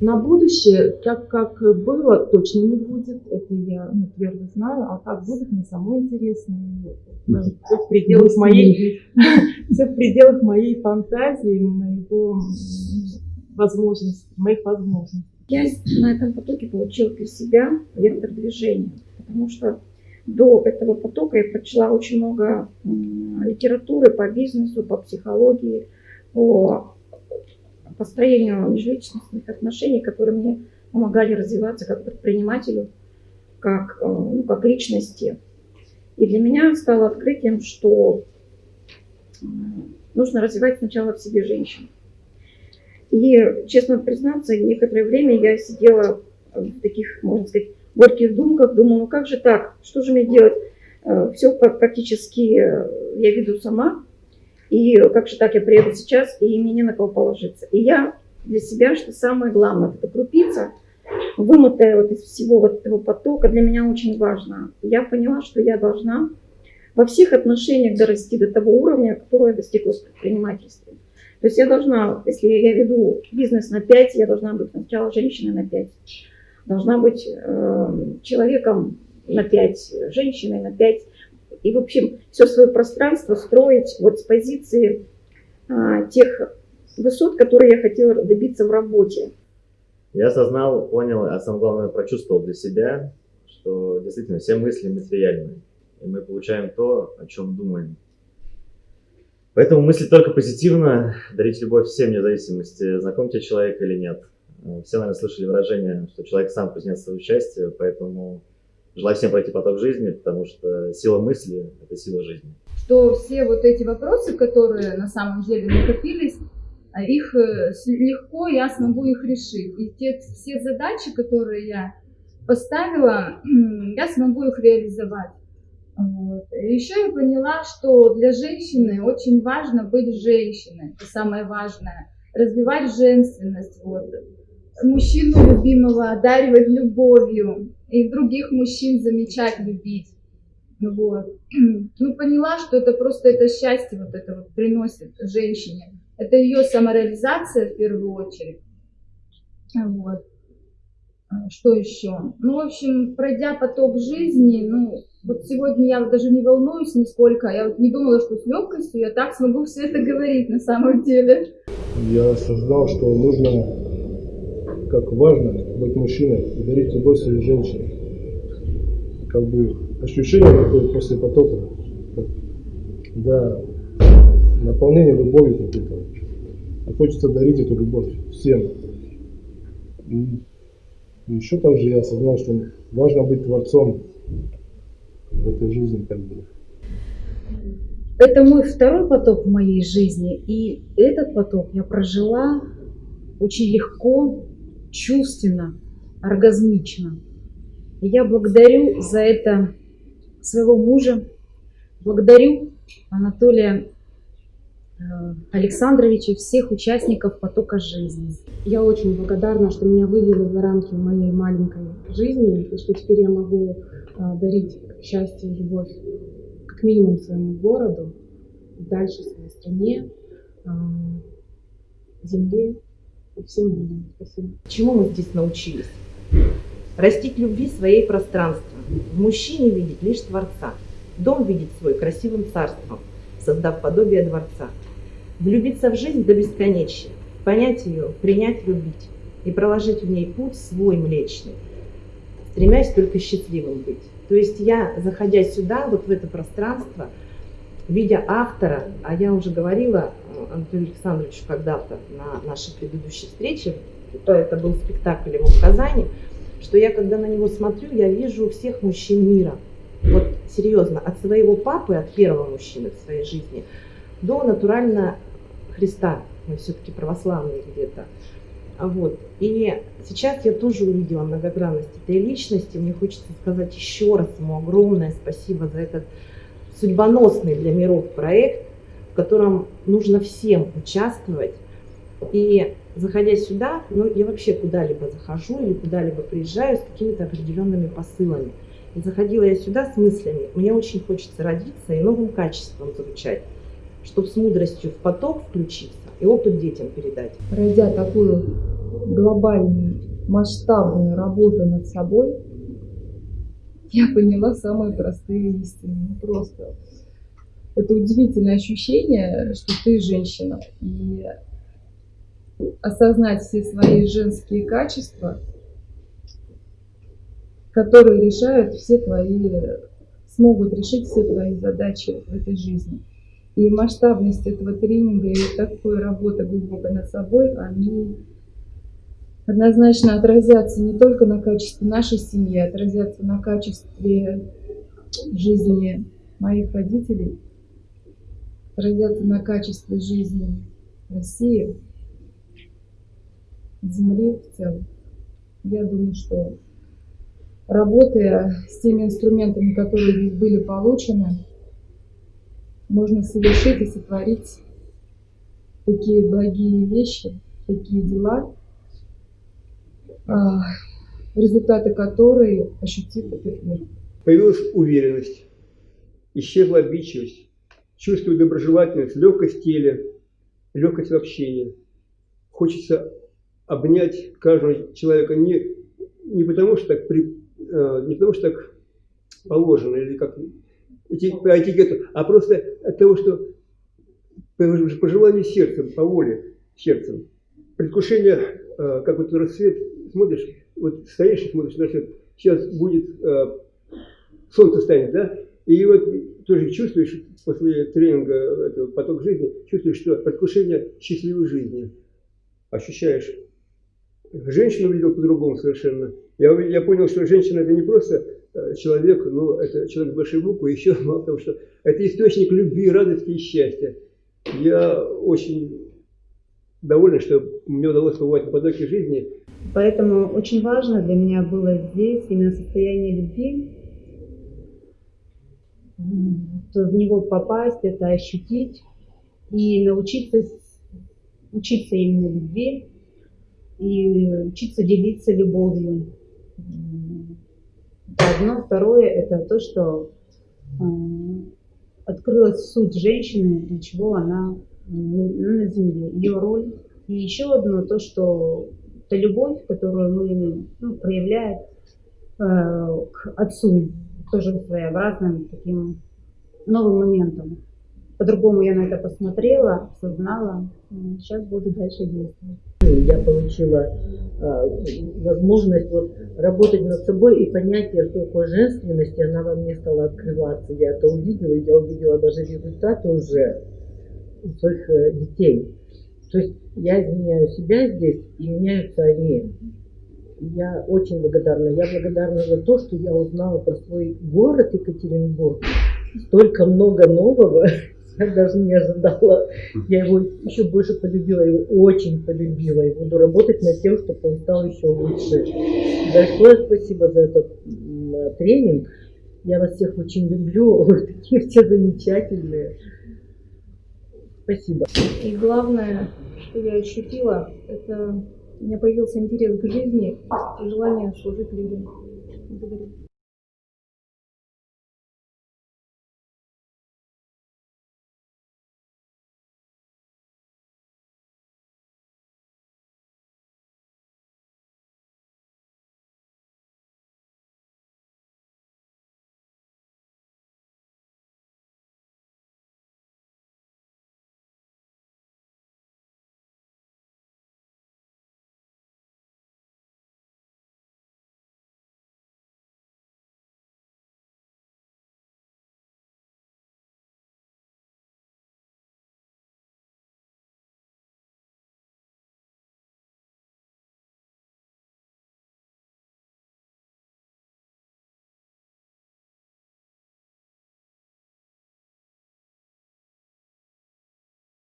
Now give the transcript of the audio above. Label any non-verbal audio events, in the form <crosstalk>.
На будущее, так как было, точно не будет, это я ну, твердо знаю, а как будет, мне самой интересно. Все в пределах моей, <laughs> все в пределах моей фантазии, моего возможностей, моих возможностей. Я на этом потоке получила для себя вектор движения, потому что до этого потока я прочла очень много литературы по бизнесу, по психологии, по построению межличностных отношений, которые мне помогали развиваться как предпринимателю, как, э, ну, как личности. И для меня стало открытием, что э, нужно развивать сначала в себе женщину. И, честно признаться, некоторое время я сидела в таких, можно сказать, горьких думках, думала, ну как же так, что же мне делать? Э, Все практически я веду сама, и как же так, я приеду сейчас, и мне не на кого положиться. И я для себя, что самое главное, это крупица, вымотая вот из всего вот этого потока, для меня очень важно. Я поняла, что я должна во всех отношениях дорасти до того уровня, которого я достигла в предпринимательстве. То есть я должна, если я веду бизнес на 5, я должна быть сначала женщиной на 5. Должна быть э, человеком на 5, женщиной на 5 и, в общем, все свое пространство строить вот с позиции а, тех высот, которые я хотела добиться в работе. Я осознал, понял, а самое главное прочувствовал для себя, что действительно все мысли материальны, и мы получаем то, о чем думаем. Поэтому мысли только позитивно, дарить любовь всем, вне зависимости, знакомьте человека или нет. Все, наверное, слышали выражение, что человек сам кузнец свое счастье, поэтому Желаю всем пройти поток жизни, потому что сила мысли – это сила жизни. Что все вот эти вопросы, которые на самом деле накопились, а их э, легко я смогу их решить. И те все задачи, которые я поставила, <clears throat> я смогу их реализовать. Вот. Еще я поняла, что для женщины очень важно быть женщиной. Это самое важное. Развивать женственность. Вот. Мужчину любимого одаривать любовью и других мужчин замечать, любить. Вот. <clears throat> Ну, поняла, что это просто это счастье вот это вот приносит женщине. Это ее самореализация в первую очередь. Вот. А, что еще? Ну, в общем, пройдя поток жизни, ну, вот сегодня я даже не волнуюсь нисколько. Я вот не думала, что с легкостью я так смогу все это говорить на самом деле. Я осознал, что нужно как важно быть мужчиной и дарить любовь своей женщине. Как бы ощущение такое после потока, да, наполнение любовью какой-то. А хочется дарить эту любовь всем. И еще также я осознал, что важно быть творцом в этой жизни, как бы. Это мой второй поток в моей жизни, и этот поток я прожила очень легко, чувственно, оргазмично. И я благодарю за это своего мужа, благодарю Анатолия э, Александровича, всех участников потока жизни. Я очень благодарна, что меня вывели за рамки моей маленькой жизни, и что теперь я могу э, дарить счастье и любовь как минимум своему городу, дальше своей стране, э, земле всем. Спасибо. Чему мы здесь научились? Растить любви своей пространства. В мужчине видеть лишь Творца. Дом видеть свой красивым царством, создав подобие дворца. Влюбиться в жизнь до бесконечия, понять ее, принять, любить и проложить в ней путь свой млечный, стремясь только счастливым быть. То есть я, заходя сюда, вот в это пространство, видя автора, а я уже говорила Анатолию Александровичу когда-то на нашей предыдущей встрече, то это был спектакль его в Казани, что я, когда на него смотрю, я вижу всех мужчин мира. Вот серьезно, от своего папы, от первого мужчины в своей жизни, до натурально Христа. Мы все-таки православные где-то. Вот. И сейчас я тоже увидела многогранность этой личности. Мне хочется сказать еще раз ему огромное спасибо за этот судьбоносный для миров проект, котором нужно всем участвовать. И заходя сюда, ну, я вообще куда-либо захожу или куда-либо приезжаю с какими-то определенными посылами. И заходила я сюда с мыслями, мне очень хочется родиться и новым качеством звучать, чтобы с мудростью в поток включиться и опыт детям передать. Пройдя такую глобальную, масштабную работу над собой, я поняла самые простые истины. Просто это удивительное ощущение, что ты женщина. И осознать все свои женские качества, которые решают все твои, смогут решить все твои задачи в этой жизни. И масштабность этого тренинга и такой работы глубокой над собой, они однозначно отразятся не только на качестве нашей семьи, отразятся на качестве жизни моих родителей, отразятся на качестве жизни России, Земли в целом. Я думаю, что работая с теми инструментами, которые здесь были получены, можно совершить и сотворить такие благие вещи, такие дела, а, результаты которой ощутит этот мир. Появилась уверенность, исчезла обидчивость, чувствую доброжелательность, легкость в теле, легкость в общении. Хочется обнять каждого человека не, не потому, что так при, э, не потому, что так положено или как эти, по этикету, а просто от того, что по, желанию сердцем, по воле сердцем. Предвкушение, э, как вот рассвет, смотришь, вот стоишь и смотришь на рассвет, сейчас будет, э, солнце станет, да, и вот тоже чувствуешь после тренинга этого поток жизни, чувствуешь, что предвкушение счастливой жизни. Ощущаешь. Женщину видел по-другому совершенно. Я, я понял, что женщина это не просто э, человек, но это человек большой буквы, <laughs> еще мало того, что это источник любви, радости и счастья. Я очень доволен, что мне удалось побывать на потоке жизни. Поэтому очень важно для меня было здесь именно состояние любви, в него попасть, это ощутить и научиться учиться именно любви и учиться делиться любовью. Одно. Второе – это то, что э, открылась суть женщины, для чего она на земле, ее роль. И еще одно то, что это любовь, которую мы ну, проявляем э, к отцу, тоже своеобразным таким новым моментом. По-другому я на это посмотрела, осознала. Сейчас буду дальше действовать. Я получила э, возможность вот, работать над собой и понятие, что такое женственность, она во мне стала открываться. Я это увидела, я увидела даже результаты уже у своих э, детей. То есть я изменяю себя здесь, и меняются они. Я очень благодарна. Я благодарна за то, что я узнала про свой город Екатеринбург. Столько много нового. <laughs> Я даже не ожидала. Я его еще больше полюбила, его очень полюбила. И буду работать над тем, чтобы он стал еще лучше. Большое спасибо за этот тренинг. Я вас всех очень люблю. <laughs> Вы такие все замечательные. Спасибо. И главное, что я ощутила, это у меня появился интерес к жизни желание служить людям. Благодарю.